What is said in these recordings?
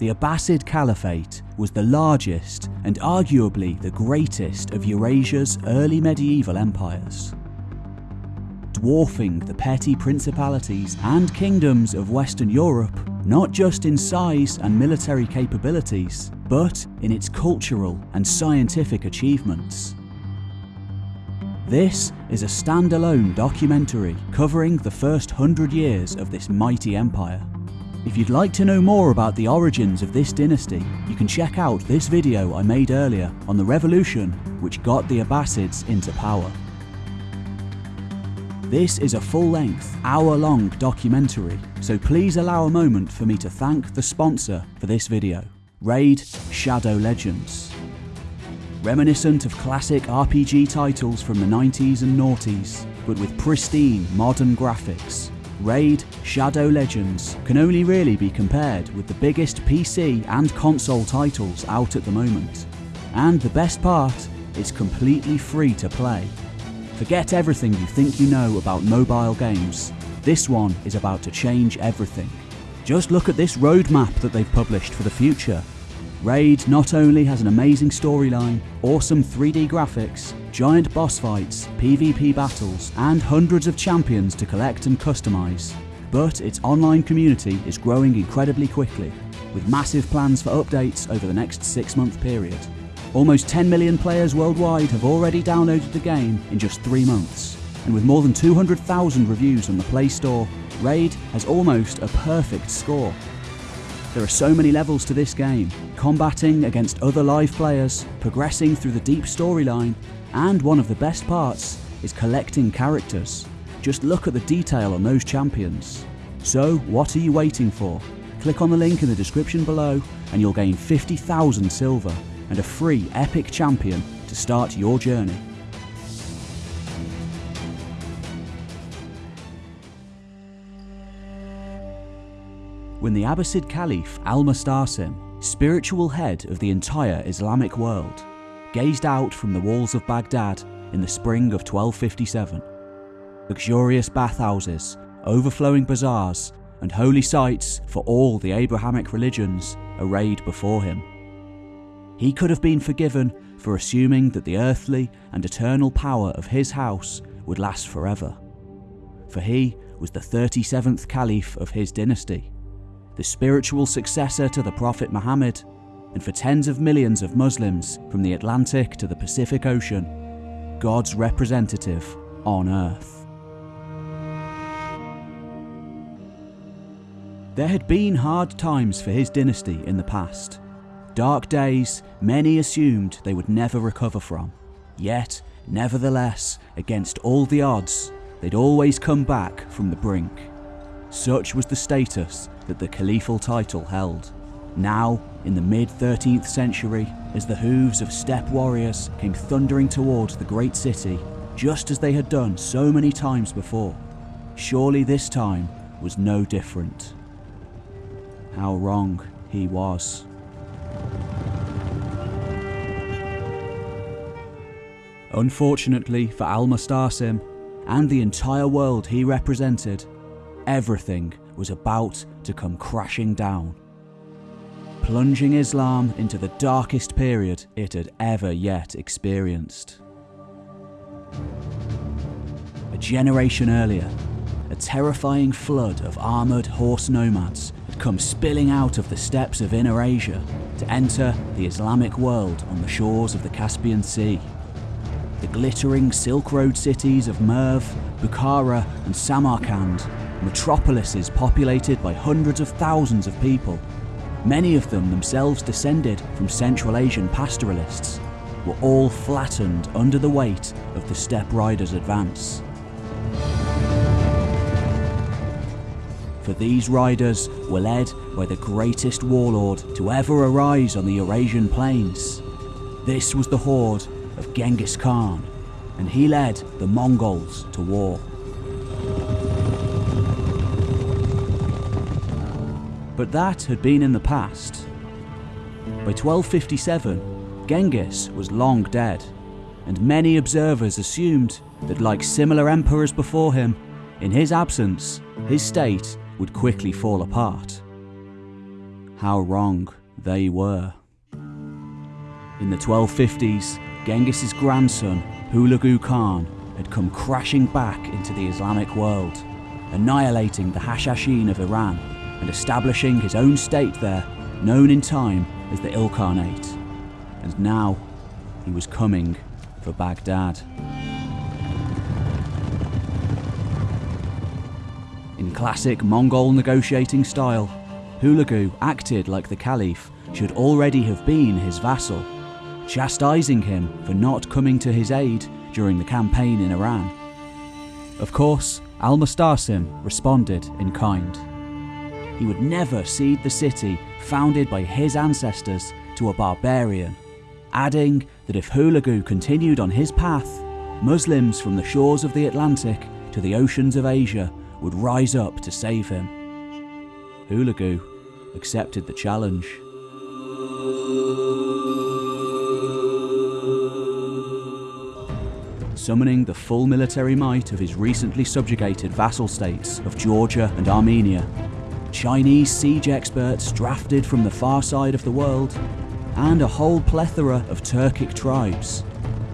The Abbasid Caliphate was the largest and arguably the greatest of Eurasia's early medieval empires. Dwarfing the petty principalities and kingdoms of Western Europe, not just in size and military capabilities, but in its cultural and scientific achievements. This is a standalone documentary covering the first hundred years of this mighty empire. If you'd like to know more about the origins of this dynasty, you can check out this video I made earlier on the revolution which got the Abbasids into power. This is a full-length, hour-long documentary, so please allow a moment for me to thank the sponsor for this video, Raid Shadow Legends. Reminiscent of classic RPG titles from the 90s and noughties, but with pristine modern graphics, Raid Shadow Legends can only really be compared with the biggest PC and console titles out at the moment. And the best part, it's completely free to play. Forget everything you think you know about mobile games. This one is about to change everything. Just look at this roadmap that they've published for the future. Raid not only has an amazing storyline, awesome 3D graphics, giant boss fights, PvP battles, and hundreds of champions to collect and customize, but its online community is growing incredibly quickly, with massive plans for updates over the next 6 month period. Almost 10 million players worldwide have already downloaded the game in just 3 months, and with more than 200,000 reviews on the Play Store, Raid has almost a perfect score there are so many levels to this game, combating against other live players, progressing through the deep storyline, and one of the best parts is collecting characters. Just look at the detail on those champions. So what are you waiting for? Click on the link in the description below and you'll gain 50,000 silver and a free epic champion to start your journey. when the Abbasid Caliph Al-Mustasim, spiritual head of the entire Islamic world, gazed out from the walls of Baghdad in the spring of 1257. Luxurious bathhouses, overflowing bazaars, and holy sites for all the Abrahamic religions arrayed before him. He could have been forgiven for assuming that the earthly and eternal power of his house would last forever. For he was the 37th Caliph of his dynasty, the spiritual successor to the Prophet Muhammad, and for tens of millions of Muslims from the Atlantic to the Pacific Ocean, God's representative on earth. There had been hard times for his dynasty in the past. Dark days many assumed they would never recover from. Yet, nevertheless, against all the odds, they'd always come back from the brink. Such was the status that the caliphal title held. Now, in the mid 13th century, as the hooves of steppe warriors came thundering towards the great city, just as they had done so many times before, surely this time was no different. How wrong he was. Unfortunately for Al-Mustasim and the entire world he represented, everything was about to come crashing down, plunging Islam into the darkest period it had ever yet experienced. A generation earlier, a terrifying flood of armoured horse nomads had come spilling out of the steppes of Inner Asia to enter the Islamic world on the shores of the Caspian Sea. The glittering Silk Road cities of Merv, Bukhara and Samarkand metropolises populated by hundreds of thousands of people, many of them themselves descended from Central Asian pastoralists, were all flattened under the weight of the steppe riders' advance. For these riders were led by the greatest warlord to ever arise on the Eurasian plains. This was the horde of Genghis Khan, and he led the Mongols to war. But that had been in the past. By 1257, Genghis was long dead, and many observers assumed that like similar emperors before him, in his absence, his state would quickly fall apart. how wrong they were. In the 1250s, Genghis's grandson, Hulagu Khan, had come crashing back into the Islamic world, annihilating the Hashashin of Iran and establishing his own state there, known in time as the Ilkhanate. And now he was coming for Baghdad. In classic Mongol negotiating style, Hulagu acted like the Caliph should already have been his vassal, chastising him for not coming to his aid during the campaign in Iran. Of course, Al Mustasim responded in kind. He would never cede the city founded by his ancestors to a barbarian, adding that if Hulagu continued on his path, Muslims from the shores of the Atlantic to the oceans of Asia would rise up to save him. Hulagu accepted the challenge. Summoning the full military might of his recently subjugated vassal states of Georgia and Armenia, Chinese siege experts drafted from the far side of the world, and a whole plethora of Turkic tribes,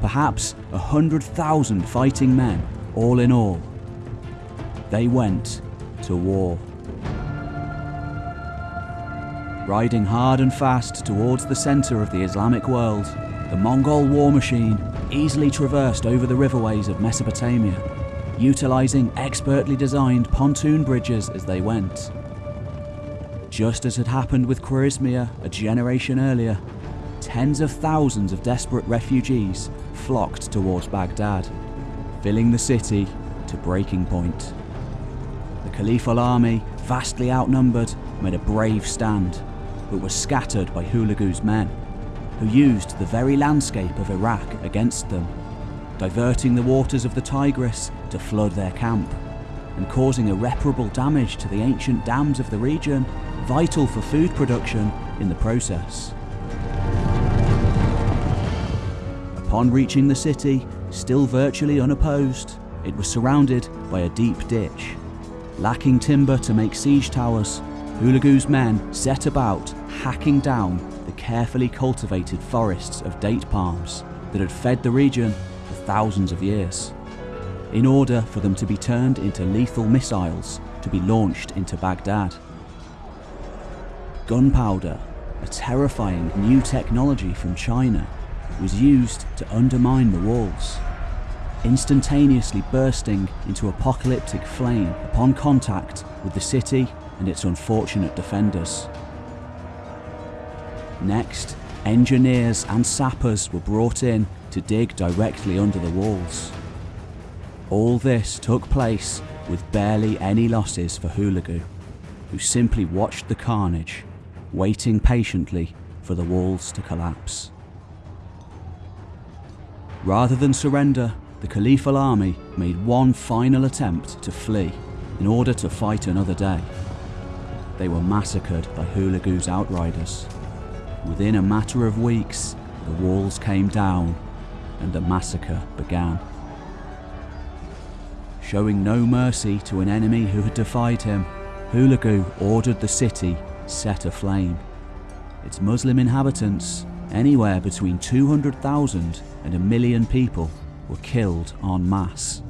perhaps a hundred thousand fighting men, all in all. They went to war. Riding hard and fast towards the centre of the Islamic world, the Mongol war machine easily traversed over the riverways of Mesopotamia, utilising expertly designed pontoon bridges as they went. Just as had happened with Khwarezmia a generation earlier, tens of thousands of desperate refugees flocked towards Baghdad, filling the city to breaking point. The Caliphal army, vastly outnumbered, made a brave stand, but was scattered by Hulagu's men, who used the very landscape of Iraq against them, diverting the waters of the Tigris to flood their camp, and causing irreparable damage to the ancient dams of the region, vital for food production in the process. Upon reaching the city, still virtually unopposed, it was surrounded by a deep ditch. Lacking timber to make siege towers, Hulagu's men set about hacking down the carefully cultivated forests of date palms that had fed the region for thousands of years, in order for them to be turned into lethal missiles to be launched into Baghdad. Gunpowder, a terrifying new technology from China, was used to undermine the walls, instantaneously bursting into apocalyptic flame upon contact with the city and its unfortunate defenders. Next, engineers and sappers were brought in to dig directly under the walls. All this took place with barely any losses for Hulagu, who simply watched the carnage, waiting patiently for the walls to collapse. Rather than surrender, the Caliphal army made one final attempt to flee in order to fight another day. They were massacred by Hulagu's outriders. Within a matter of weeks, the walls came down and the massacre began. Showing no mercy to an enemy who had defied him, Hulagu ordered the city set aflame. Its Muslim inhabitants, anywhere between 200,000 and a million people, were killed en masse.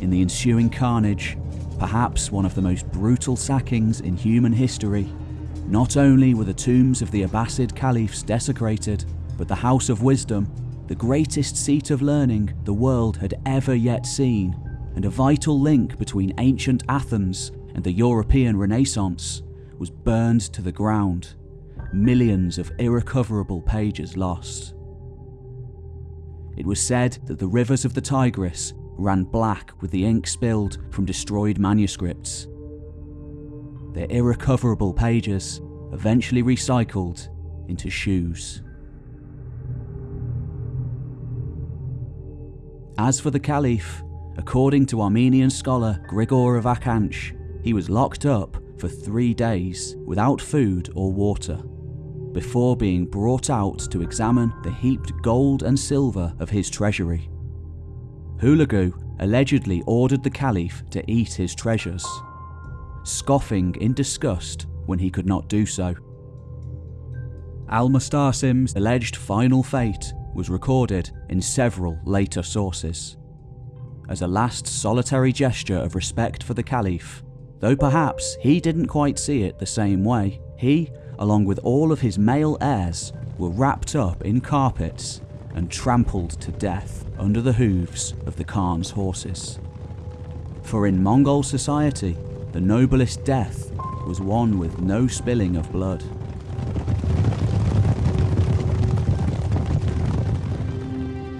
In the ensuing carnage, perhaps one of the most brutal sackings in human history, not only were the tombs of the Abbasid caliphs desecrated, but the House of Wisdom, the greatest seat of learning the world had ever yet seen, and a vital link between ancient Athens and the European Renaissance, was burned to the ground, millions of irrecoverable pages lost. It was said that the rivers of the Tigris ran black with the ink spilled from destroyed manuscripts. Their irrecoverable pages eventually recycled into shoes. As for the Caliph, according to Armenian scholar Grigor of Akhanch, he was locked up for three days without food or water, before being brought out to examine the heaped gold and silver of his treasury. Hulagu allegedly ordered the Caliph to eat his treasures, scoffing in disgust when he could not do so, Al-Mustasim's alleged final fate was recorded in several later sources. As a last solitary gesture of respect for the Caliph, though perhaps he didn't quite see it the same way, he, along with all of his male heirs, were wrapped up in carpets and trampled to death under the hooves of the Khan's horses. For in Mongol society, the noblest death was one with no spilling of blood.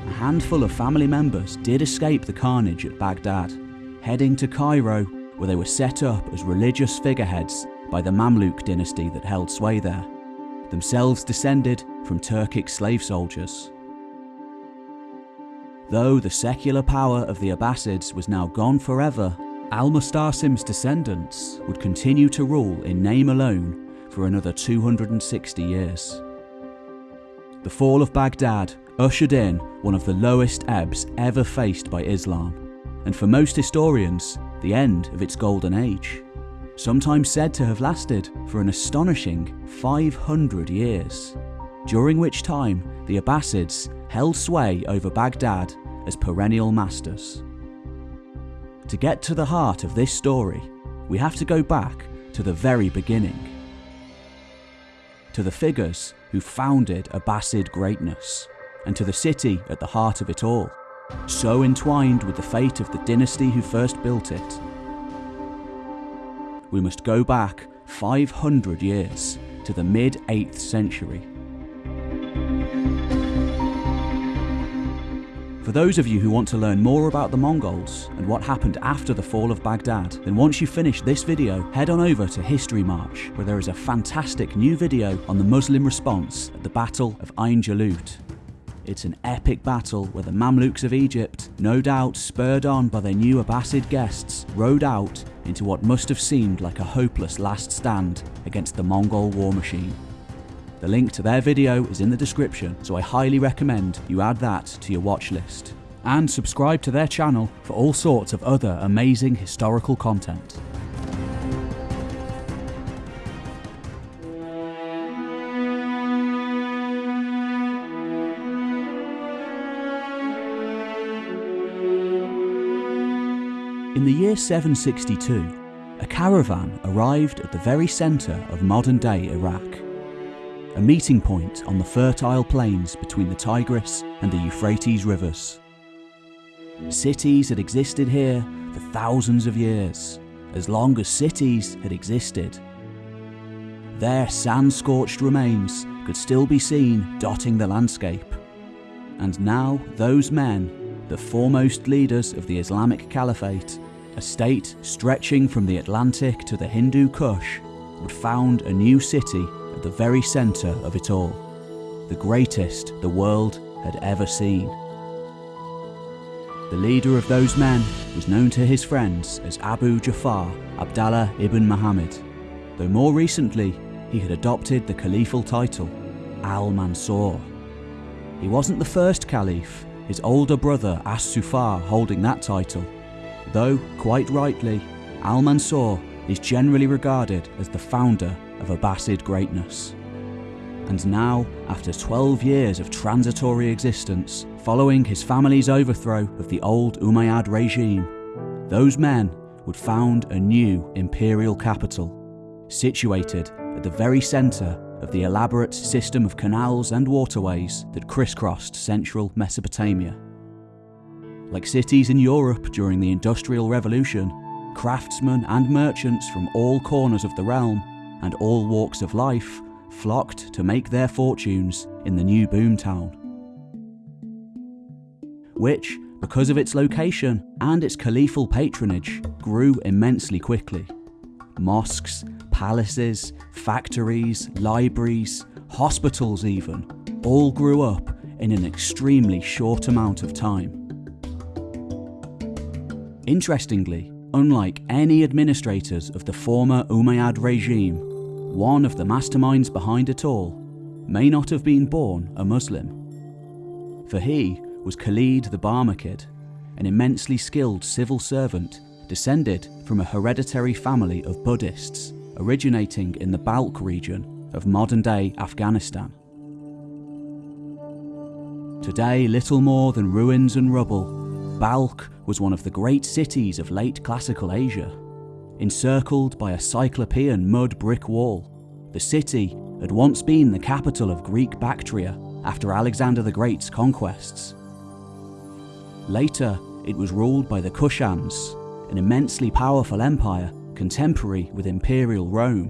A handful of family members did escape the carnage at Baghdad, heading to Cairo where they were set up as religious figureheads by the Mamluk dynasty that held sway there, themselves descended from Turkic slave soldiers. Though the secular power of the Abbasids was now gone forever, Al-Mustasim's descendants would continue to rule in name alone for another 260 years. The fall of Baghdad ushered in one of the lowest ebbs ever faced by Islam, and for most historians, the end of its golden age, sometimes said to have lasted for an astonishing 500 years, during which time the Abbasids held sway over Baghdad as perennial masters. To get to the heart of this story, we have to go back to the very beginning. To the figures who founded Abbasid greatness, and to the city at the heart of it all, so entwined with the fate of the dynasty who first built it. We must go back 500 years to the mid 8th century For those of you who want to learn more about the Mongols and what happened after the fall of Baghdad, then once you finish this video, head on over to History Marche, where there is a fantastic new video on the Muslim response at the Battle of Ain Jalut. It's an epic battle where the Mamluks of Egypt, no doubt spurred on by their new Abbasid guests, rode out into what must have seemed like a hopeless last stand against the Mongol war machine. The link to their video is in the description, so I highly recommend you add that to your watch list. And subscribe to their channel for all sorts of other amazing historical content. Year 762, a caravan arrived at the very centre of modern day Iraq a meeting point on the fertile plains between the Tigris and the Euphrates rivers. Cities had existed here for thousands of years, as long as cities had existed. Their sand-scorched remains could still be seen dotting the landscape. And now those men, the foremost leaders of the Islamic Caliphate, a state stretching from the Atlantic to the Hindu Kush, would found a new city at the very centre of it all, the greatest the world had ever seen. The leader of those men was known to his friends as Abu Ja'far Abdallah ibn Muhammad, though more recently he had adopted the caliphal title, Al-Mansur. He wasn't the first caliph, his older brother As-Saffah holding that title, though, quite rightly, Al-Mansur is generally regarded as the founder of Abbasid greatness. And now, after 12 years of transitory existence, following his family's overthrow of the old Umayyad regime, those men would found a new imperial capital, situated at the very centre of the elaborate system of canals and waterways that crisscrossed central Mesopotamia. Like cities in Europe during the Industrial Revolution, craftsmen and merchants from all corners of the realm and all walks of life flocked to make their fortunes in the new boomtown. Which, because of its location and its caliphal patronage, grew immensely quickly. Mosques, palaces, factories, libraries, hospitals even, all grew up in an extremely short amount of time. Interestingly, unlike any administrators of the former Umayyad regime, one of the masterminds behind it all may not have been born a Muslim. For he was Khalid the Barmakid, an immensely skilled civil servant descended from a hereditary family of Buddhists originating in the Balkh region of modern-day Afghanistan. Today little more than ruins and rubble, Balkh was one of the great cities of late classical Asia. Encircled by a cyclopean mud brick wall, the city had once been the capital of Greek Bactria after Alexander the Great's conquests. Later, it was ruled by the Kushans, an immensely powerful empire contemporary with Imperial Rome.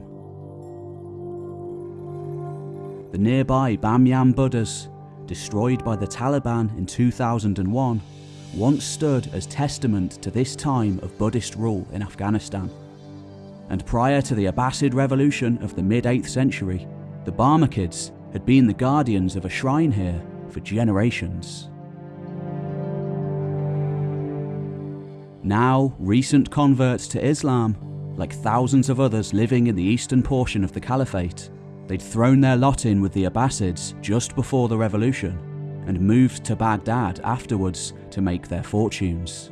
The nearby Bamyan Buddhas, destroyed by the Taliban in 2001, once stood as testament to this time of Buddhist rule in Afghanistan. And prior to the Abbasid revolution of the mid 8th century, the Barmakids had been the guardians of a shrine here for generations. Now, recent converts to Islam, like thousands of others living in the eastern portion of the Caliphate, they'd thrown their lot in with the Abbasids just before the revolution and moved to Baghdad afterwards to make their fortunes,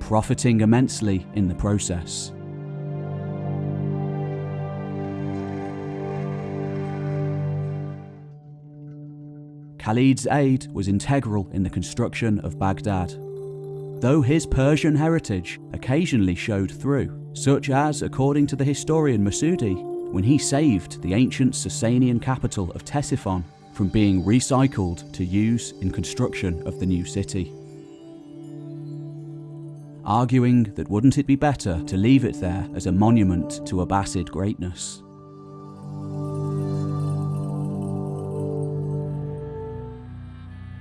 profiting immensely in the process. Khalid's aid was integral in the construction of Baghdad, though his Persian heritage occasionally showed through, such as, according to the historian Masudi, when he saved the ancient Sasanian capital of Ctesiphon from being recycled to use in construction of the new city. Arguing that wouldn't it be better to leave it there as a monument to Abbasid greatness.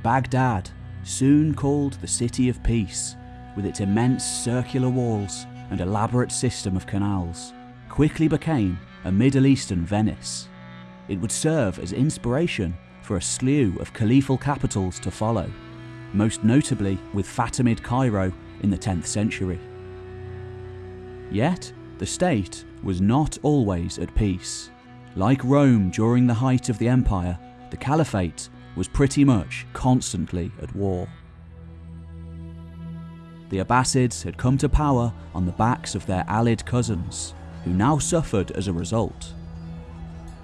Baghdad, soon called the City of Peace, with its immense circular walls and elaborate system of canals, quickly became a Middle Eastern Venice. It would serve as inspiration for a slew of caliphal capitals to follow, most notably with Fatimid Cairo in the 10th century. Yet, the state was not always at peace. Like Rome during the height of the empire, the caliphate was pretty much constantly at war. The Abbasids had come to power on the backs of their allied cousins, who now suffered as a result.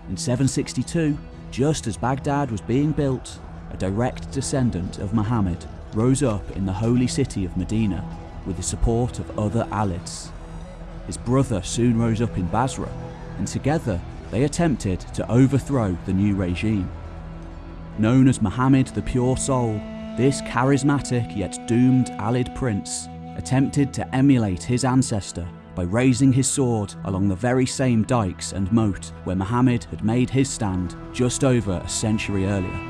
In 762, just as Baghdad was being built, a direct descendant of Muhammad rose up in the holy city of Medina with the support of other Alids. His brother soon rose up in Basra, and together they attempted to overthrow the new regime. Known as Muhammad the Pure Soul, this charismatic yet doomed Alid prince attempted to emulate his ancestor by raising his sword along the very same dikes and moat where Muhammad had made his stand just over a century earlier.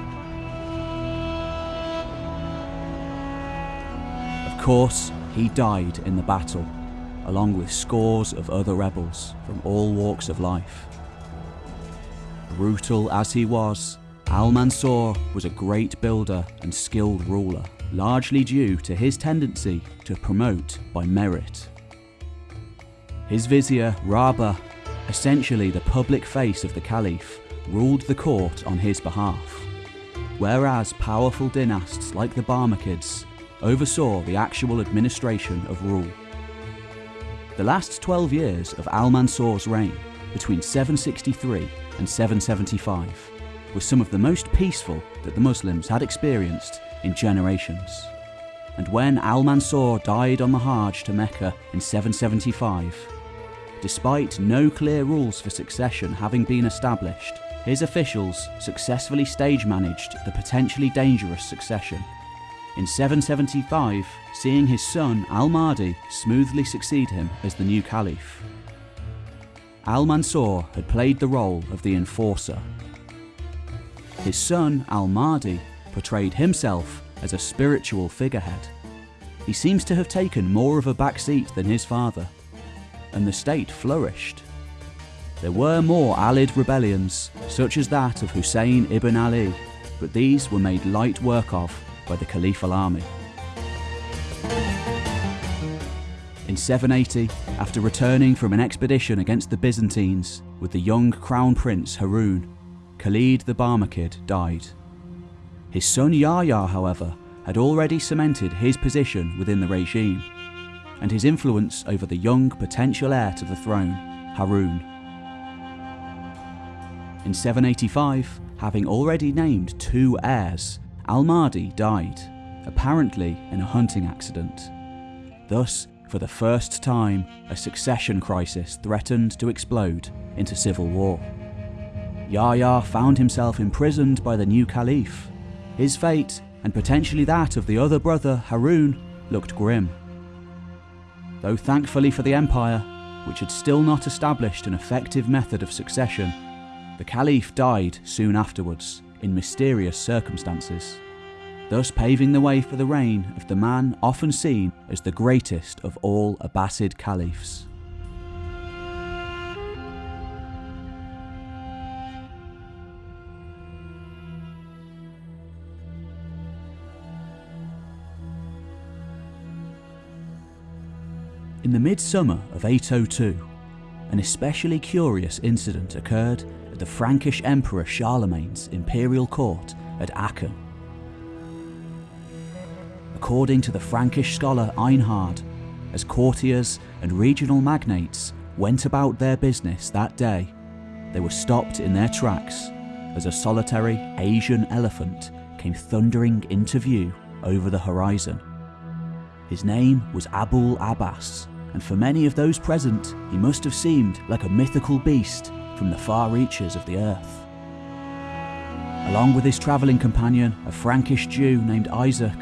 Of course, he died in the battle, along with scores of other rebels from all walks of life. Brutal as he was, Al-Mansur was a great builder and skilled ruler, largely due to his tendency to promote by merit. His vizier, Rabah, essentially the public face of the caliph, ruled the court on his behalf, whereas powerful dynasts like the Barmakids oversaw the actual administration of rule. The last 12 years of Al-Mansur's reign, between 763 and 775, were some of the most peaceful that the Muslims had experienced in generations. And when Al-Mansur died on the Hajj to Mecca in 775, despite no clear rules for succession having been established, his officials successfully stage managed the potentially dangerous succession. In 775, seeing his son Al-Mahdi smoothly succeed him as the new caliph. Al-Mansur had played the role of the enforcer his son, Al-Mahdi, portrayed himself as a spiritual figurehead. He seems to have taken more of a back seat than his father, and the state flourished. There were more Alid rebellions, such as that of Hussein ibn Ali, but these were made light work of by the Caliphal army. In 780, after returning from an expedition against the Byzantines with the young crown prince Harun, Khalid the Barmakid died. His son Yahya, however, had already cemented his position within the regime, and his influence over the young potential heir to the throne, Harun. In 785, having already named two heirs, Al-Mahdi died, apparently in a hunting accident. Thus, for the first time, a succession crisis threatened to explode into civil war. Yahya found himself imprisoned by the new caliph. His fate, and potentially that of the other brother Harun, looked grim. Though thankfully for the empire, which had still not established an effective method of succession, the caliph died soon afterwards in mysterious circumstances, thus paving the way for the reign of the man often seen as the greatest of all Abbasid caliphs. In the midsummer of 802, an especially curious incident occurred at the Frankish Emperor Charlemagne's imperial court at Aachen. According to the Frankish scholar Einhard, as courtiers and regional magnates went about their business that day, they were stopped in their tracks as a solitary Asian elephant came thundering into view over the horizon. His name was Abul Abbas, and for many of those present, he must have seemed like a mythical beast from the far reaches of the earth. Along with his travelling companion, a Frankish Jew named Isaac,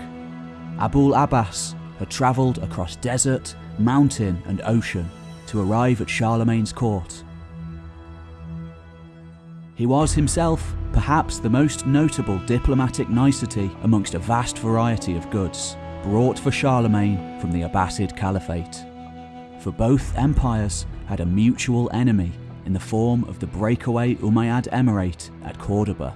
Abul Abbas had travelled across desert, mountain, and ocean to arrive at Charlemagne's court. He was himself perhaps the most notable diplomatic nicety amongst a vast variety of goods brought for Charlemagne from the Abbasid Caliphate for both empires had a mutual enemy in the form of the breakaway Umayyad Emirate at Cordoba.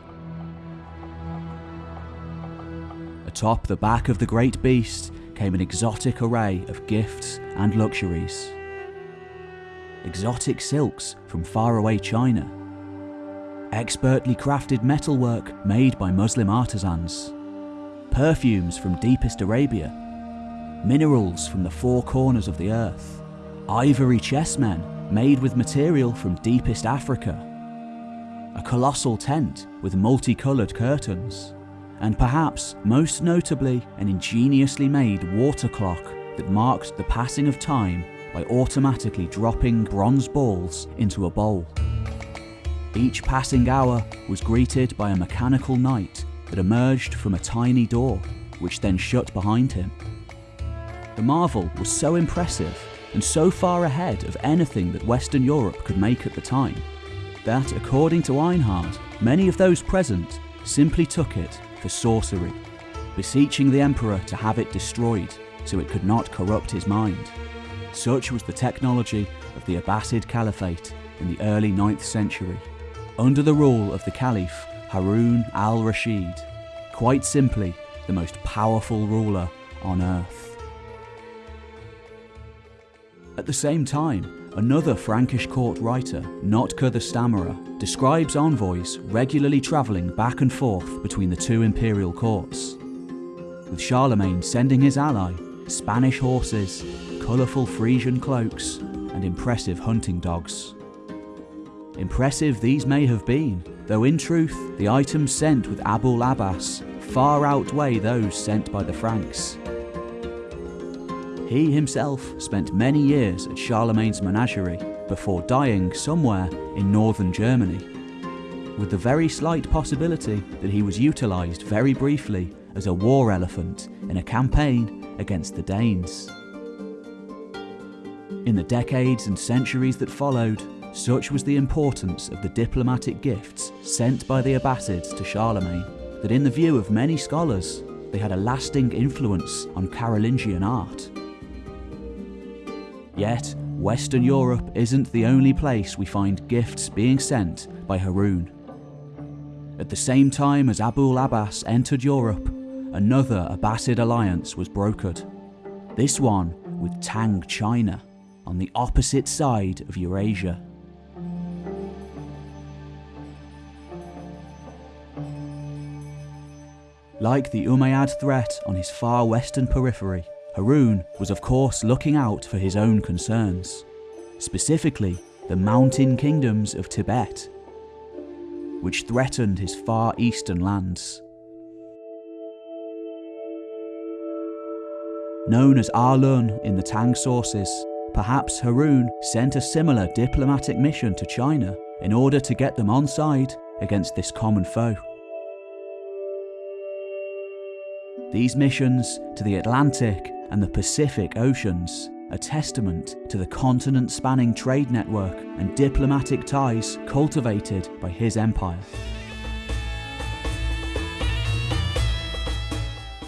Atop the back of the great beast came an exotic array of gifts and luxuries. Exotic silks from faraway China, expertly crafted metalwork made by Muslim artisans, perfumes from deepest Arabia, minerals from the four corners of the earth, ivory chessmen made with material from deepest Africa, a colossal tent with multicoloured curtains, and perhaps most notably an ingeniously made water clock that marked the passing of time by automatically dropping bronze balls into a bowl. Each passing hour was greeted by a mechanical knight that emerged from a tiny door, which then shut behind him. The marvel was so impressive and so far ahead of anything that Western Europe could make at the time, that according to Einhard, many of those present simply took it for sorcery, beseeching the emperor to have it destroyed so it could not corrupt his mind. Such was the technology of the Abbasid Caliphate in the early 9th century, under the rule of the Caliph Harun al-Rashid, quite simply the most powerful ruler on earth. At the same time, another Frankish court writer, Notker the Stammerer, describes envoys regularly travelling back and forth between the two imperial courts, with Charlemagne sending his ally Spanish horses, colourful Frisian cloaks, and impressive hunting dogs. Impressive these may have been, though in truth the items sent with Abul Abbas far outweigh those sent by the Franks. He himself spent many years at Charlemagne's menagerie before dying somewhere in northern Germany, with the very slight possibility that he was utilised very briefly as a war elephant in a campaign against the Danes. In the decades and centuries that followed, such was the importance of the diplomatic gifts sent by the Abbasids to Charlemagne, that in the view of many scholars, they had a lasting influence on Carolingian art. Yet, Western Europe isn't the only place we find gifts being sent by Harun. At the same time as Abul Abbas entered Europe, another Abbasid alliance was brokered. This one with Tang China, on the opposite side of Eurasia. Like the Umayyad threat on his far western periphery, Harun was of course looking out for his own concerns, specifically the mountain kingdoms of Tibet. which threatened his far eastern lands. Known as Arlun in the Tang sources, perhaps Harun sent a similar diplomatic mission to China in order to get them on side against this common foe. These missions to the Atlantic and the Pacific Oceans a testament to the continent spanning trade network and diplomatic ties cultivated by his empire.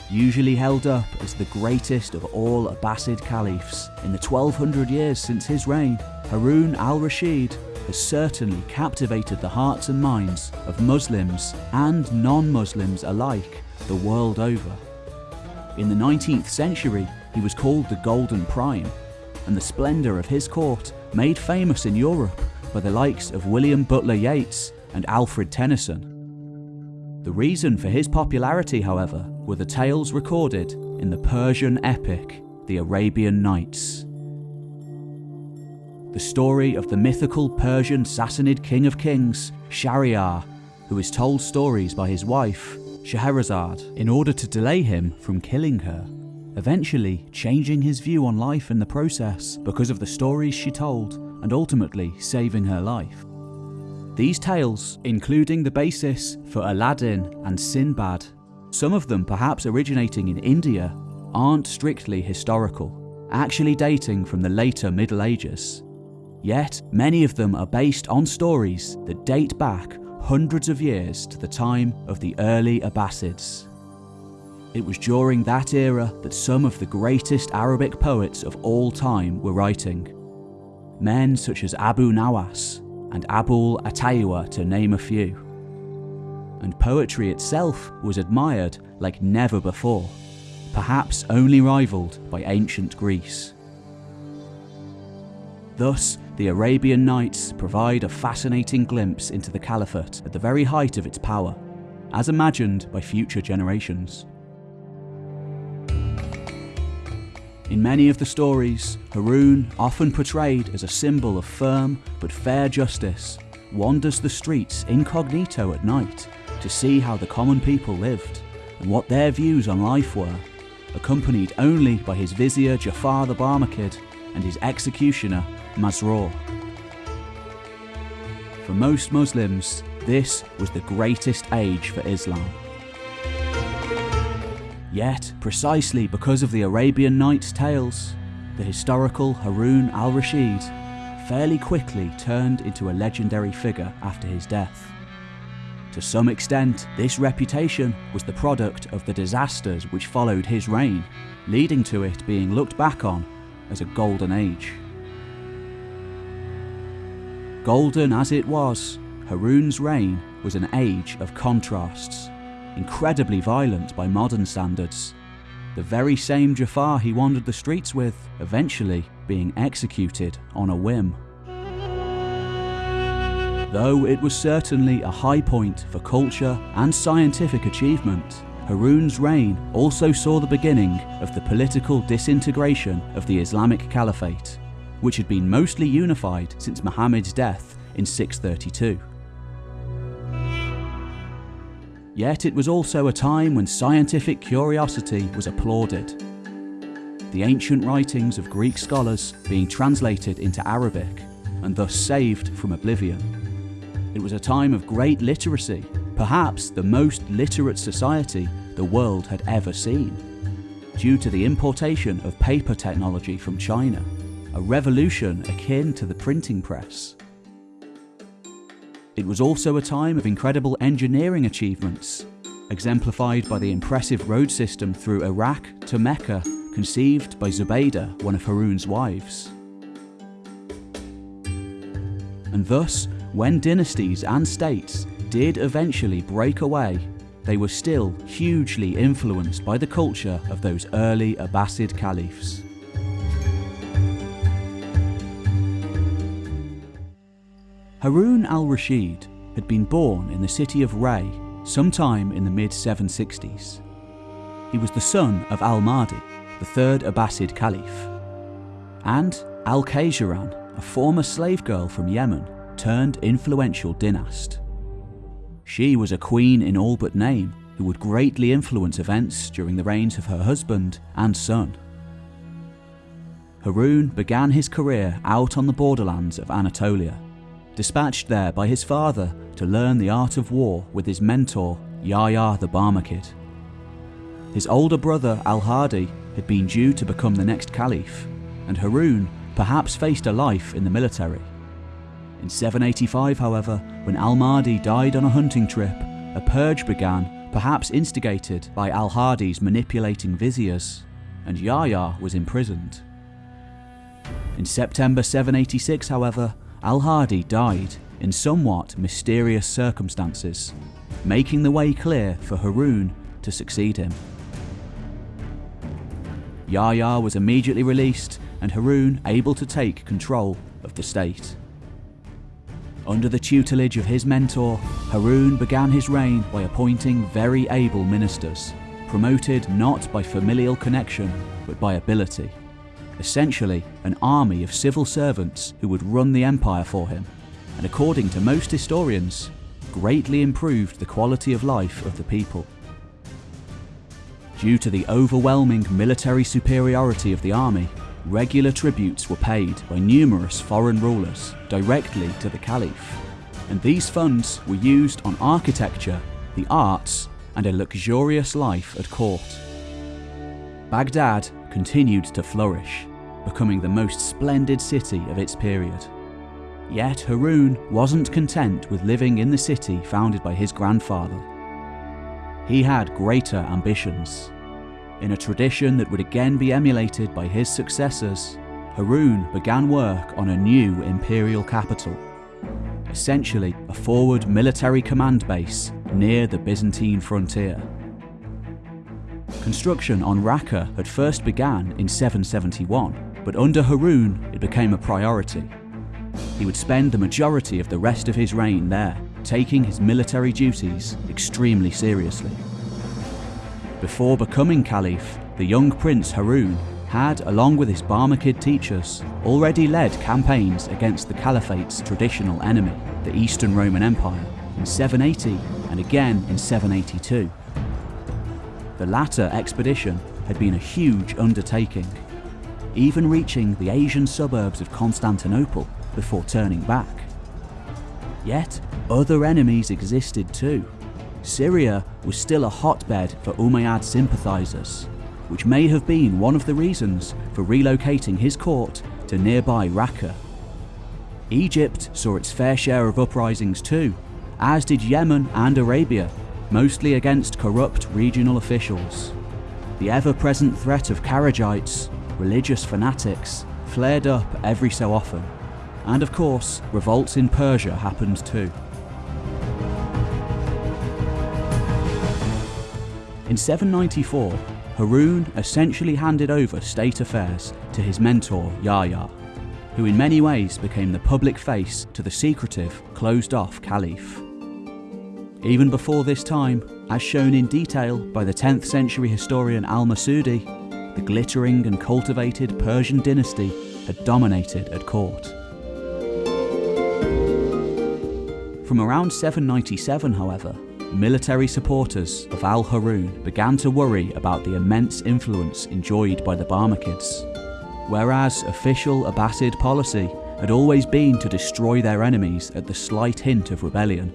Usually held up as the greatest of all Abbasid caliphs, in the 1200 years since his reign, Harun al-Rashid has certainly captivated the hearts and minds of Muslims and non-Muslims alike the world over. In the 19th century, he was called the Golden Prime, and the splendour of his court made famous in Europe by the likes of William Butler Yeats and Alfred Tennyson. The reason for his popularity, however, were the tales recorded in the Persian epic, the Arabian Nights. The story of the mythical Persian Sassanid king of kings, Shahryar, who is told stories by his wife, Scheherazade, in order to delay him from killing her eventually changing his view on life in the process because of the stories she told and ultimately saving her life. These tales, including the basis for Aladdin and Sinbad, some of them perhaps originating in India, aren't strictly historical, actually dating from the later Middle Ages. Yet, many of them are based on stories that date back hundreds of years to the time of the early Abbasids. It was during that era that some of the greatest Arabic poets of all time were writing. Men such as Abu Nawas and Abul Atahiya to name a few. And poetry itself was admired like never before, perhaps only rivalled by ancient Greece. Thus, the Arabian Nights provide a fascinating glimpse into the Caliphate at the very height of its power, as imagined by future generations. In many of the stories, Harun, often portrayed as a symbol of firm but fair justice, wanders the streets incognito at night to see how the common people lived and what their views on life were, accompanied only by his vizier Jafar the Barmakid and his executioner Masroor. For most Muslims, this was the greatest age for Islam. Yet, precisely because of the Arabian Nights tales, the historical Harun al-Rashid fairly quickly turned into a legendary figure after his death. To some extent, this reputation was the product of the disasters which followed his reign, leading to it being looked back on as a golden age. Golden as it was, Harun's reign was an age of contrasts incredibly violent by modern standards. The very same Jafar he wandered the streets with, eventually being executed on a whim. Though it was certainly a high point for culture and scientific achievement, Harun's reign also saw the beginning of the political disintegration of the Islamic Caliphate, which had been mostly unified since Muhammad's death in 632. Yet it was also a time when scientific curiosity was applauded. The ancient writings of Greek scholars being translated into Arabic and thus saved from oblivion. It was a time of great literacy, perhaps the most literate society the world had ever seen, due to the importation of paper technology from China, a revolution akin to the printing press. It was also a time of incredible engineering achievements, exemplified by the impressive road system through Iraq to Mecca conceived by Zubaydah, one of Harun's wives. And thus, when dynasties and states did eventually break away, they were still hugely influenced by the culture of those early Abbasid caliphs. Harun al-Rashid had been born in the city of Ray sometime in the mid-760s. He was the son of al-Mahdi, the third Abbasid caliph, and al-Khayzuran, a former slave girl from Yemen turned influential dynast. She was a queen in all but name, who would greatly influence events during the reigns of her husband and son. Harun began his career out on the borderlands of Anatolia, dispatched there by his father to learn the art of war with his mentor, Yahya the Barmakid. His older brother Al-Hadi had been due to become the next caliph, and Harun perhaps faced a life in the military. In 785, however, when Al-Mahdi died on a hunting trip, a purge began, perhaps instigated by Al-Hadi's manipulating viziers, and Yahya was imprisoned. In September 786, however, Al-Hadi died in somewhat mysterious circumstances, making the way clear for Harun to succeed him. Yahya was immediately released and Harun able to take control of the state. Under the tutelage of his mentor, Harun began his reign by appointing very able ministers, promoted not by familial connection but by ability. Essentially, an army of civil servants who would run the empire for him, and according to most historians, greatly improved the quality of life of the people. Due to the overwhelming military superiority of the army, regular tributes were paid by numerous foreign rulers directly to the caliph, and these funds were used on architecture, the arts, and a luxurious life at court. Baghdad continued to flourish, becoming the most splendid city of its period. Yet Harun wasn't content with living in the city founded by his grandfather. He had greater ambitions. In a tradition that would again be emulated by his successors, Harun began work on a new imperial capital, essentially a forward military command base near the Byzantine frontier. Construction on Raqqa had first began in 771, but under Harun it became a priority. He would spend the majority of the rest of his reign there, taking his military duties extremely seriously. Before becoming Caliph, the young Prince Harun had, along with his Barmakid teachers, already led campaigns against the Caliphate's traditional enemy, the Eastern Roman Empire, in 780 and again in 782. The latter expedition had been a huge undertaking, even reaching the Asian suburbs of Constantinople before turning back. Yet, other enemies existed too. Syria was still a hotbed for Umayyad sympathisers, which may have been one of the reasons for relocating his court to nearby Raqqa. Egypt saw its fair share of uprisings too, as did Yemen and Arabia, mostly against corrupt regional officials. The ever-present threat of Kharijites, religious fanatics, flared up every so often. And of course, revolts in Persia happened too. In 794, Harun essentially handed over state affairs to his mentor Yahya, who in many ways became the public face to the secretive, closed-off caliph. Even before this time, as shown in detail by the 10th century historian al-Masudi, the glittering and cultivated Persian dynasty had dominated at court. From around 797, however, military supporters of al-Harun began to worry about the immense influence enjoyed by the Barmakids. Whereas official Abbasid policy had always been to destroy their enemies at the slight hint of rebellion,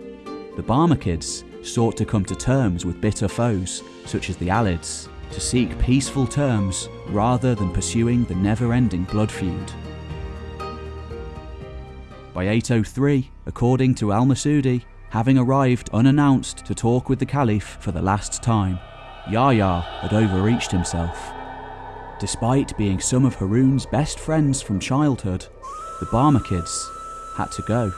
the Barmakids sought to come to terms with bitter foes, such as the Alids, to seek peaceful terms rather than pursuing the never-ending blood feud. By 803, according to al-Masudi, having arrived unannounced to talk with the Caliph for the last time, Yahya had overreached himself. Despite being some of Harun's best friends from childhood, the Barmakids had to go.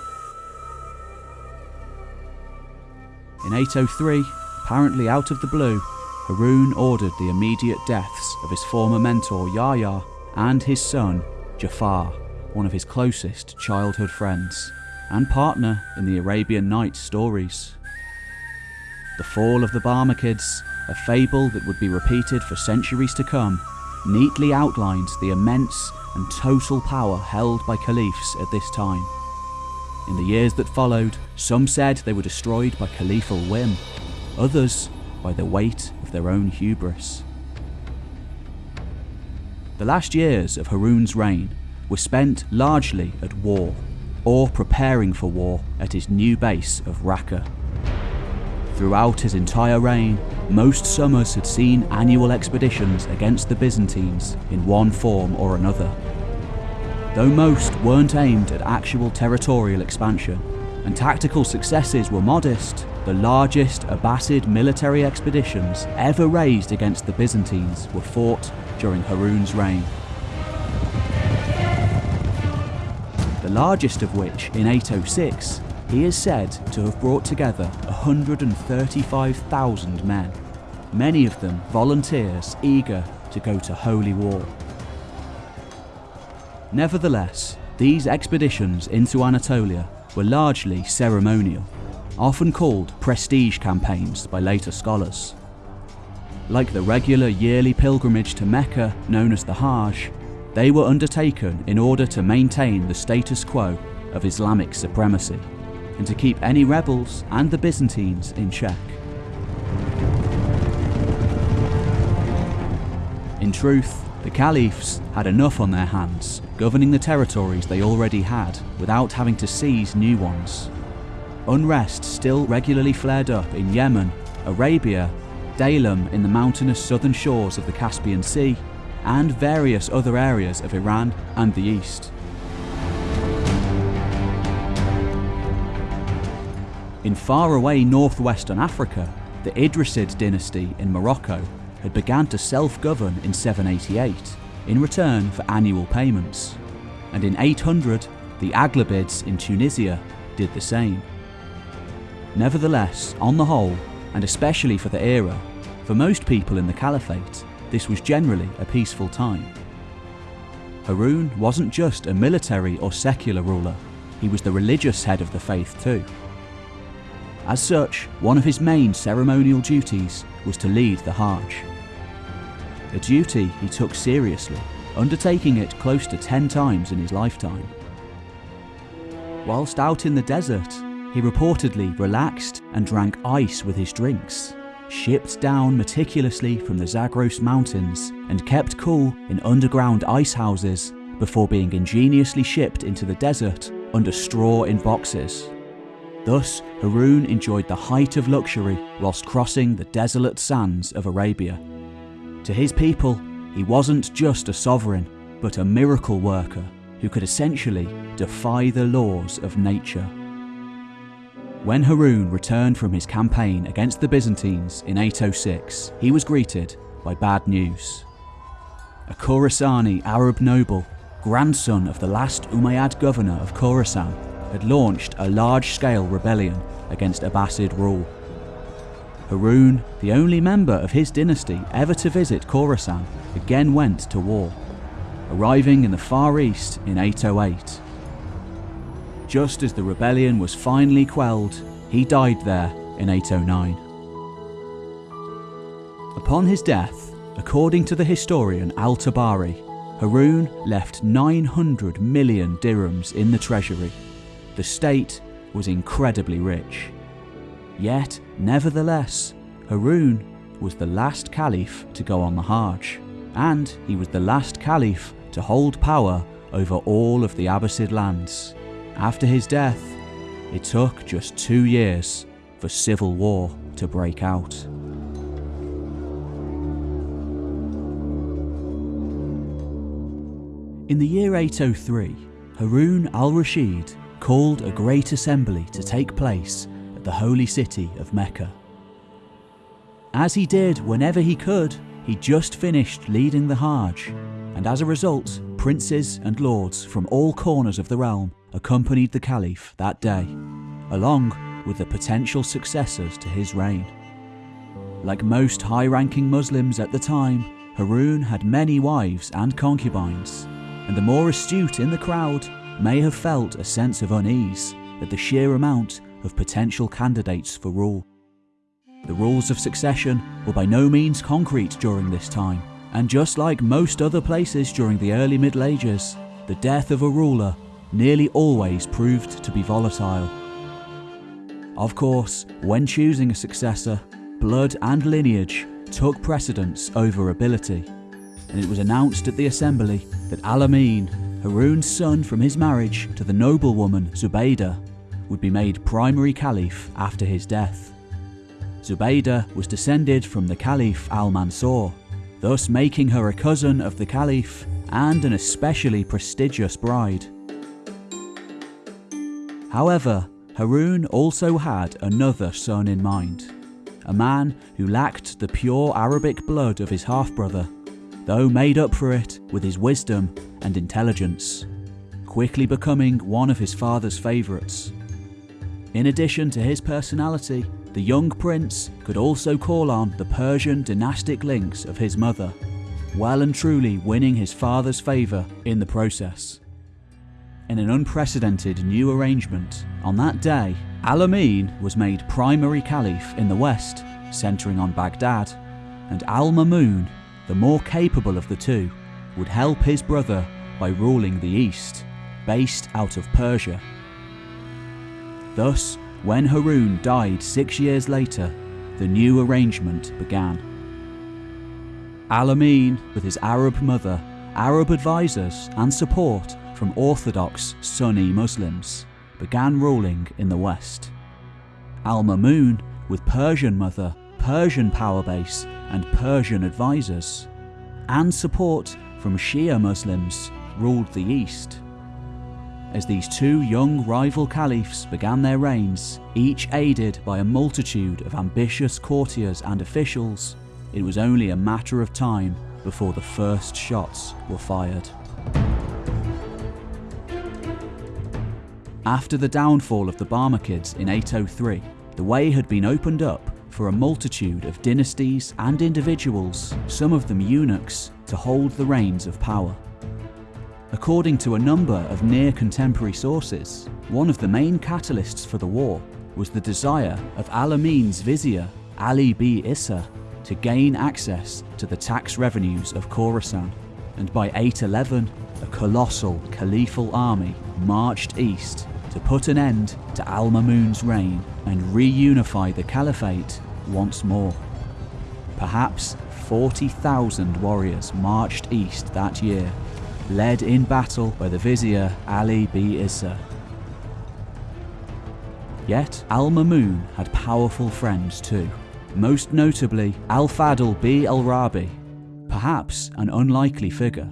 In 803, apparently out of the blue, Harun ordered the immediate deaths of his former mentor Yahya and his son Jafar, one of his closest childhood friends and partner in the Arabian Nights stories. The fall of the Barmakids, a fable that would be repeated for centuries to come, neatly outlines the immense and total power held by caliphs at this time. In the years that followed, some said they were destroyed by caliphal whim, others by the weight their own hubris. The last years of Harun's reign were spent largely at war, or preparing for war at his new base of Raqqa. Throughout his entire reign, most summers had seen annual expeditions against the Byzantines in one form or another. Though most weren't aimed at actual territorial expansion, and tactical successes were modest, the largest Abbasid military expeditions ever raised against the Byzantines were fought during Harun's reign. The largest of which, in 806, he is said to have brought together 135,000 men, many of them volunteers eager to go to holy war. Nevertheless, these expeditions into Anatolia were largely ceremonial, often called prestige campaigns by later scholars. Like the regular yearly pilgrimage to Mecca known as the Hajj, they were undertaken in order to maintain the status quo of Islamic supremacy and to keep any rebels and the Byzantines in check. In truth, the caliphs had enough on their hands, governing the territories they already had without having to seize new ones. Unrest still regularly flared up in Yemen, Arabia, Daylem in the mountainous southern shores of the Caspian Sea, and various other areas of Iran and the East. In faraway northwestern Africa, the Idrisid dynasty in Morocco had begun to self-govern in 788 in return for annual payments, and in 800 the Aghlabids in Tunisia did the same. Nevertheless, on the whole, and especially for the era, for most people in the Caliphate, this was generally a peaceful time. Harun wasn't just a military or secular ruler, he was the religious head of the faith too. As such, one of his main ceremonial duties was to lead the Hajj. A duty he took seriously, undertaking it close to 10 times in his lifetime. Whilst out in the desert, he reportedly relaxed and drank ice with his drinks, shipped down meticulously from the Zagros mountains and kept cool in underground ice houses before being ingeniously shipped into the desert under straw in boxes. Thus, Harun enjoyed the height of luxury whilst crossing the desolate sands of Arabia. To his people, he wasn't just a sovereign, but a miracle worker who could essentially defy the laws of nature. When Harun returned from his campaign against the Byzantines in 806, he was greeted by bad news. A Khorasani Arab noble, grandson of the last Umayyad governor of Khorasan, had launched a large-scale rebellion against Abbasid rule. Harun, the only member of his dynasty ever to visit Khorasan, again went to war, arriving in the Far East in 808. Just as the rebellion was finally quelled, he died there in 809. Upon his death, according to the historian Al-Tabari, Harun left 900 million dirhams in the treasury the state was incredibly rich. Yet, nevertheless, Harun was the last caliph to go on the Hajj, and he was the last caliph to hold power over all of the Abbasid lands. After his death, it took just two years for civil war to break out. In the year 803, Harun al-Rashid called a great assembly to take place at the holy city of Mecca. As he did whenever he could, he just finished leading the Hajj, and as a result, princes and lords from all corners of the realm accompanied the Caliph that day, along with the potential successors to his reign. Like most high-ranking Muslims at the time, Harun had many wives and concubines, and the more astute in the crowd may have felt a sense of unease at the sheer amount of potential candidates for rule. The rules of succession were by no means concrete during this time, and just like most other places during the early Middle Ages, the death of a ruler nearly always proved to be volatile. Of course, when choosing a successor, blood and lineage took precedence over ability, and it was announced at the assembly that Al-Amin, Harun's son from his marriage to the noblewoman Zubaydah, would be made primary caliph after his death. Zubaydah was descended from the Caliph al-Mansur, thus making her a cousin of the Caliph and an especially prestigious bride. However, Harun also had another son in mind, a man who lacked the pure Arabic blood of his half-brother, though made up for it with his wisdom and intelligence, quickly becoming one of his father's favourites. In addition to his personality, the young prince could also call on the Persian dynastic links of his mother, well and truly winning his father's favour in the process. In an unprecedented new arrangement, on that day, Al-Amin was made primary caliph in the west, centering on Baghdad, and Al-Mamun, the more capable of the two, would help his brother by ruling the east, based out of Persia. Thus, when Harun died six years later, the new arrangement began. Al-Amin, with his Arab mother, Arab advisors and support from Orthodox Sunni Muslims, began ruling in the west. Al-Mamun, with Persian mother, Persian power base and Persian advisors, and support from Shia Muslims, ruled the east. As these two young rival caliphs began their reigns, each aided by a multitude of ambitious courtiers and officials, it was only a matter of time before the first shots were fired. After the downfall of the Barmakids in 803, the way had been opened up for a multitude of dynasties and individuals, some of them eunuchs, to hold the reins of power. According to a number of near contemporary sources, one of the main catalysts for the war was the desire of Al-Amin's vizier, Ali b Issa, to gain access to the tax revenues of Khorasan, and by 811, a colossal caliphal army marched east to put an end to Al-Mamun's reign and reunify the caliphate once more. Perhaps 40,000 warriors marched east that year led in battle by the vizier Ali b Issa. Yet Al-Mamun had powerful friends too, most notably Al-Fadl b al-Rabi, perhaps an unlikely figure.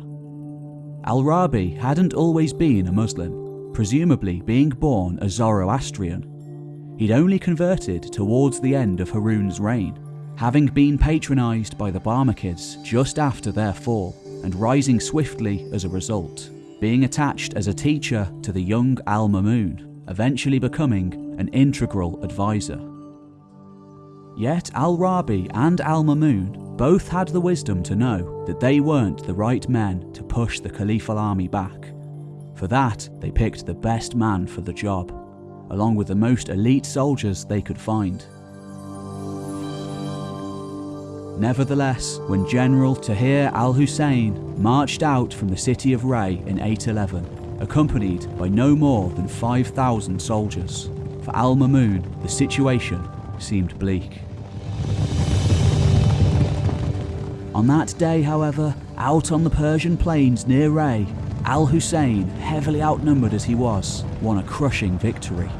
Al-Rabi hadn't always been a Muslim, presumably being born a Zoroastrian. He'd only converted towards the end of Harun's reign, having been patronised by the Barmakids just after their fall and rising swiftly as a result, being attached as a teacher to the young Al-Mamun, eventually becoming an integral advisor. Yet Al-Rabi and Al-Mamun both had the wisdom to know that they weren't the right men to push the Caliphal army back. For that, they picked the best man for the job, along with the most elite soldiers they could find. Nevertheless, when General Tahir al-Hussein marched out from the city of Ray in 811, accompanied by no more than 5,000 soldiers, for al-Mamun the situation seemed bleak. On that day, however, out on the Persian plains near Ray, al-Hussein, heavily outnumbered as he was, won a crushing victory.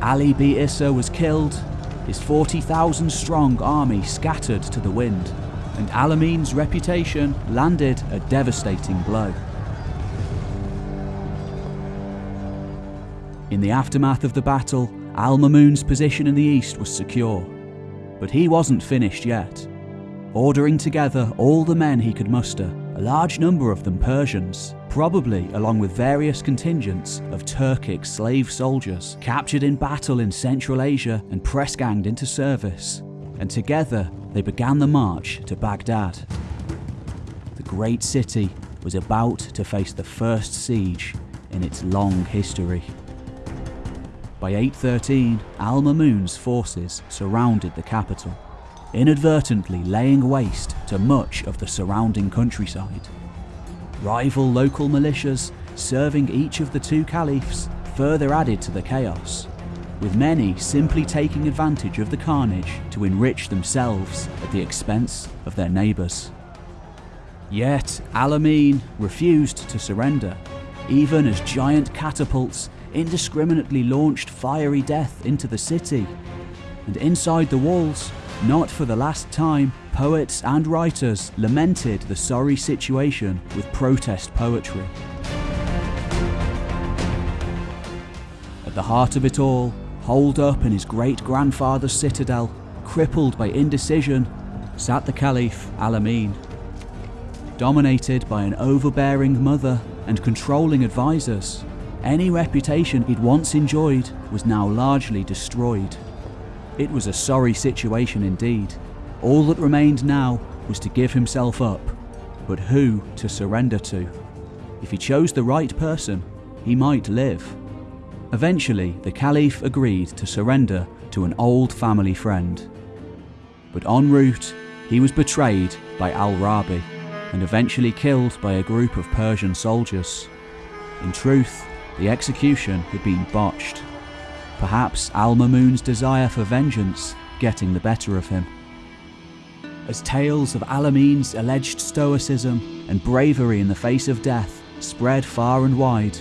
Ali b Issa was killed his 40,000 strong army scattered to the wind, and Al-Amin's reputation landed a devastating blow. In the aftermath of the battle, Al-Mamun's position in the east was secure, but he wasn't finished yet. Ordering together all the men he could muster, a large number of them Persians, probably along with various contingents of Turkic slave soldiers captured in battle in Central Asia and press-ganged into service, and together they began the march to Baghdad. The great city was about to face the first siege in its long history. By 813, Al-Mamun's forces surrounded the capital inadvertently laying waste to much of the surrounding countryside. Rival local militias serving each of the two caliphs further added to the chaos, with many simply taking advantage of the carnage to enrich themselves at the expense of their neighbours. Yet Al-Amin refused to surrender, even as giant catapults indiscriminately launched fiery death into the city. And inside the walls, not for the last time, poets and writers lamented the sorry situation with protest poetry. At the heart of it all, holed up in his great grandfather's citadel, crippled by indecision, sat the Caliph Al-Amin. Dominated by an overbearing mother and controlling advisors, any reputation he'd once enjoyed was now largely destroyed. It was a sorry situation indeed. All that remained now was to give himself up, but who to surrender to? If he chose the right person, he might live. Eventually, the Caliph agreed to surrender to an old family friend. But en route, he was betrayed by Al-Rabi and eventually killed by a group of Persian soldiers. In truth, the execution had been botched. Perhaps Al-Mamun's desire for vengeance getting the better of him. As tales of Al-Amin's alleged stoicism and bravery in the face of death spread far and wide,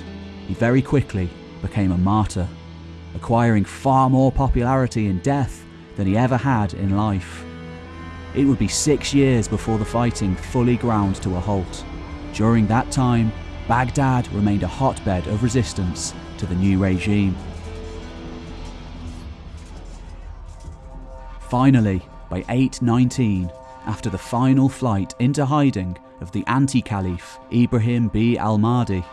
he very quickly became a martyr, acquiring far more popularity in death than he ever had in life. It would be six years before the fighting fully ground to a halt. During that time, Baghdad remained a hotbed of resistance to the new regime. Finally, by 819, after the final flight into hiding of the anti-caliph Ibrahim B al-Mahdi,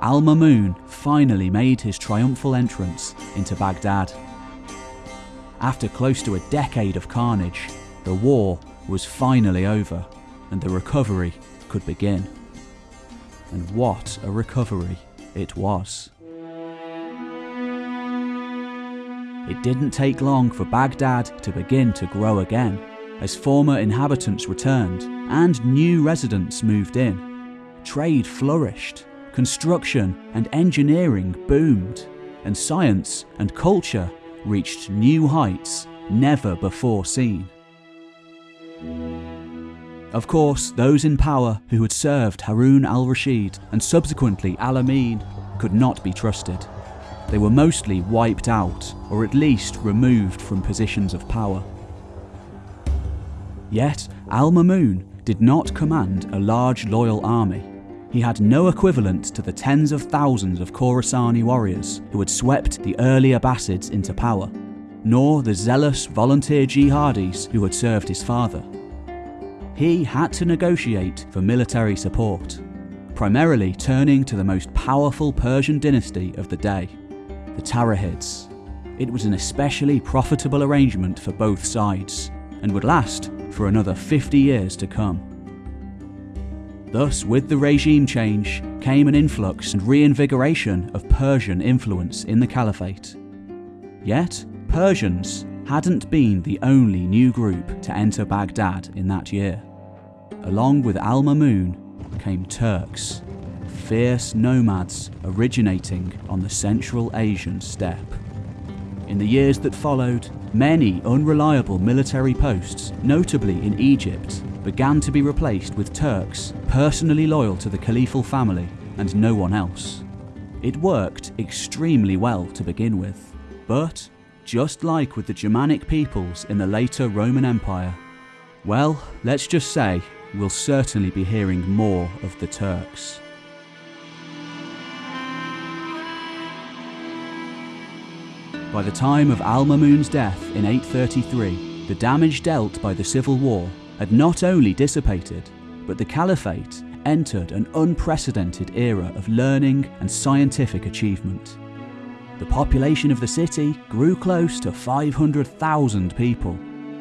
Al-Mamun finally made his triumphal entrance into Baghdad. After close to a decade of carnage, the war was finally over and the recovery could begin. And what a recovery it was. It didn't take long for Baghdad to begin to grow again, as former inhabitants returned and new residents moved in. Trade flourished, construction and engineering boomed, and science and culture reached new heights never before seen. Of course, those in power who had served Harun al-Rashid and subsequently Al-Amin could not be trusted. They were mostly wiped out, or at least removed from positions of power. Yet, Al-Mamun did not command a large loyal army. He had no equivalent to the tens of thousands of Khorasani warriors who had swept the early Abbasids into power, nor the zealous volunteer jihadis who had served his father. He had to negotiate for military support, primarily turning to the most powerful Persian dynasty of the day, the Tahirids. It was an especially profitable arrangement for both sides, and would last for another 50 years to come. Thus, with the regime change came an influx and reinvigoration of Persian influence in the Caliphate. Yet, Persians hadn't been the only new group to enter Baghdad in that year. Along with Al-Mamun came Turks, fierce nomads originating on the Central Asian steppe. In the years that followed, many unreliable military posts, notably in Egypt, began to be replaced with Turks personally loyal to the Caliphal family and no one else. It worked extremely well to begin with, but just like with the Germanic peoples in the later Roman Empire, well, let's just say we'll certainly be hearing more of the Turks. By the time of Al-Mamun's death in 833, the damage dealt by the civil war had not only dissipated, but the Caliphate entered an unprecedented era of learning and scientific achievement. The population of the city grew close to 500,000 people,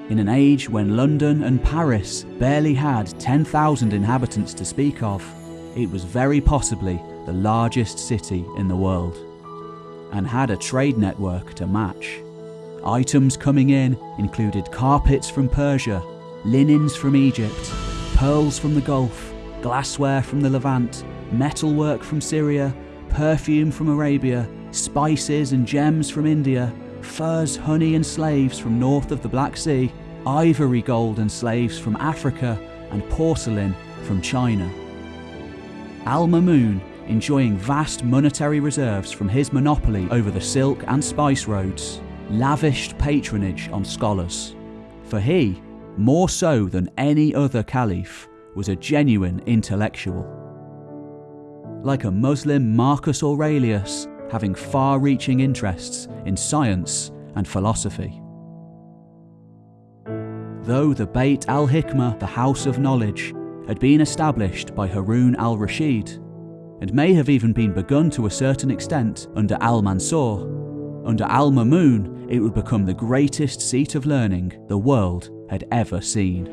in an age when London and Paris barely had 10,000 inhabitants to speak of, it was very possibly the largest city in the world and had a trade network to match. Items coming in included carpets from Persia, linens from Egypt, pearls from the Gulf, glassware from the Levant, metalwork from Syria, perfume from Arabia, spices and gems from India, furs, honey and slaves from north of the Black Sea, ivory gold and slaves from Africa, and porcelain from China. Al Mamun, enjoying vast monetary reserves from his monopoly over the silk and spice roads, lavished patronage on scholars. For he, more so than any other caliph, was a genuine intellectual. Like a Muslim Marcus Aurelius, having far reaching interests in science and philosophy. Though the Beit al Hikmah, the House of Knowledge, had been established by Harun al Rashid, and may have even been begun to a certain extent under al Mansur, under al Mamun it would become the greatest seat of learning the world had ever seen.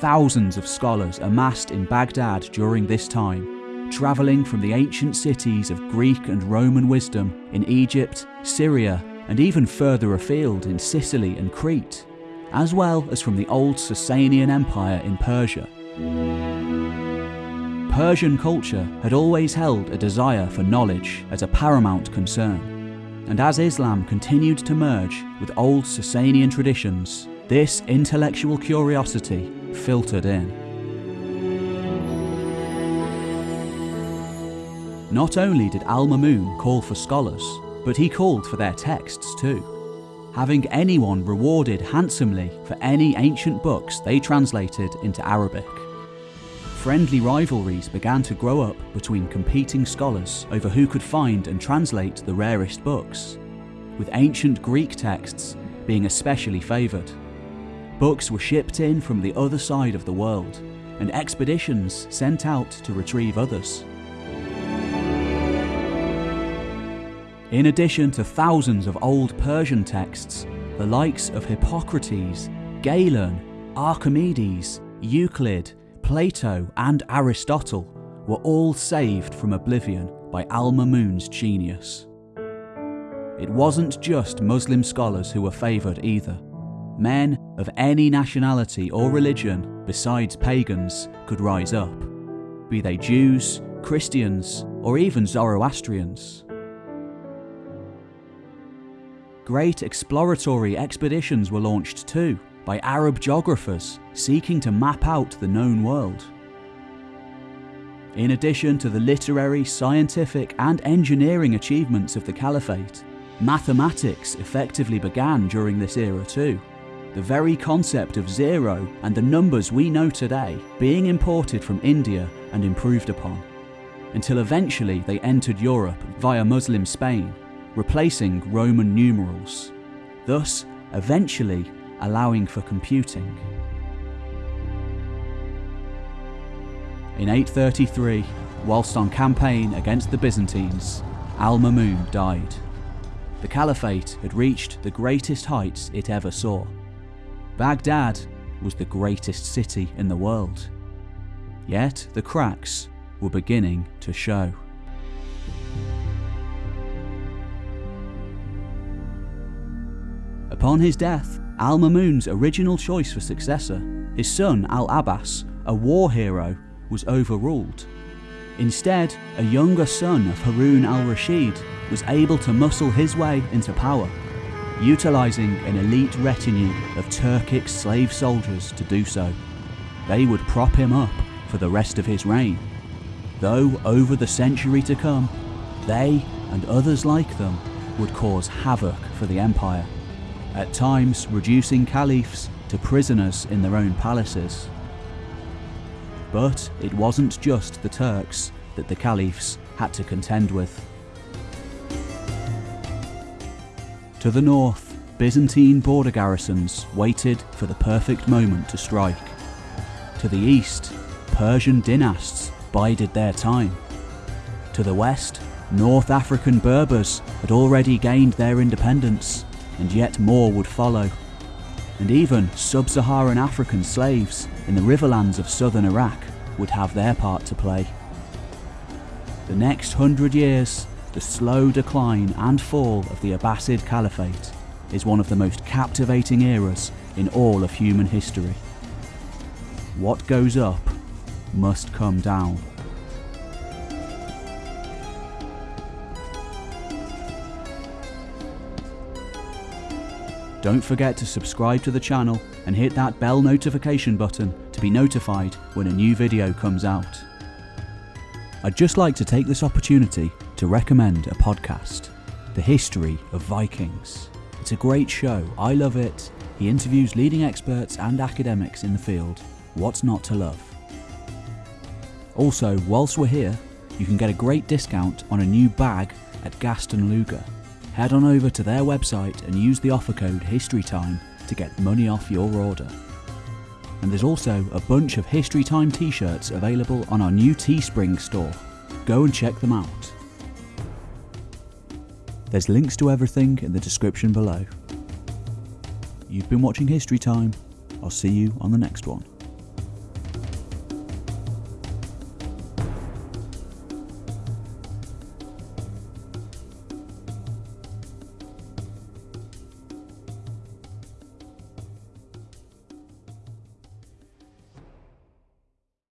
Thousands of scholars amassed in Baghdad during this time, travelling from the ancient cities of Greek and Roman wisdom in Egypt, Syria, and even further afield in Sicily and Crete, as well as from the old Sasanian Empire in Persia. Persian culture had always held a desire for knowledge as a paramount concern, and as Islam continued to merge with old Sasanian traditions, this intellectual curiosity filtered in. Not only did Al Mamun call for scholars, but he called for their texts too, having anyone rewarded handsomely for any ancient books they translated into Arabic. Friendly rivalries began to grow up between competing scholars over who could find and translate the rarest books, with ancient Greek texts being especially favoured. Books were shipped in from the other side of the world, and expeditions sent out to retrieve others. In addition to thousands of old Persian texts, the likes of Hippocrates, Galen, Archimedes, Euclid, Plato, and Aristotle were all saved from oblivion by Al Mamun's genius. It wasn't just Muslim scholars who were favoured either. Men of any nationality or religion besides pagans could rise up, be they Jews, Christians, or even Zoroastrians. Great exploratory expeditions were launched too by Arab geographers seeking to map out the known world. In addition to the literary, scientific, and engineering achievements of the Caliphate, mathematics effectively began during this era too the very concept of zero and the numbers we know today being imported from India and improved upon, until eventually they entered Europe via Muslim Spain, replacing Roman numerals, thus eventually allowing for computing. In 833, whilst on campaign against the Byzantines, Al-Mamun died. The Caliphate had reached the greatest heights it ever saw. Baghdad was the greatest city in the world. Yet the cracks were beginning to show. Upon his death, Al Mamun's original choice for successor, his son Al Abbas, a war hero, was overruled. Instead, a younger son of Harun al Rashid was able to muscle his way into power utilising an elite retinue of Turkic slave soldiers to do so. They would prop him up for the rest of his reign, though over the century to come, they and others like them would cause havoc for the empire, at times reducing caliphs to prisoners in their own palaces. But it wasn't just the Turks that the caliphs had to contend with. To the north, Byzantine border garrisons waited for the perfect moment to strike. To the east, Persian dynasts bided their time. To the west, North African Berbers had already gained their independence, and yet more would follow. And even sub-Saharan African slaves in the riverlands of southern Iraq would have their part to play. The next hundred years the slow decline and fall of the Abbasid Caliphate is one of the most captivating eras in all of human history. what goes up must come down. Don't forget to subscribe to the channel and hit that bell notification button to be notified when a new video comes out. I'd just like to take this opportunity to recommend a podcast, The History of Vikings. It's a great show, I love it. He interviews leading experts and academics in the field. What's not to love? Also, whilst we're here, you can get a great discount on a new bag at Gaston Luga. Head on over to their website and use the offer code HISTORYTIME to get money off your order. And there's also a bunch of History Time t shirts available on our new Teespring store. Go and check them out. There's links to everything in the description below. You've been watching History Time. I'll see you on the next one.